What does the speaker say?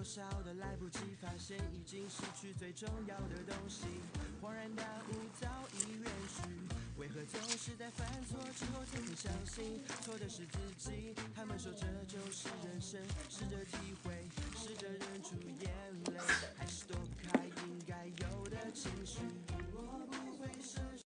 多少的来不及发现已经失去最重要的东西，恍然大悟早已远去。为何总是在犯错之后才能相信？错的是自己。他们说这就是人生，试着体会，试着忍住眼泪，还是躲不开应该有的情绪。我不会奢求。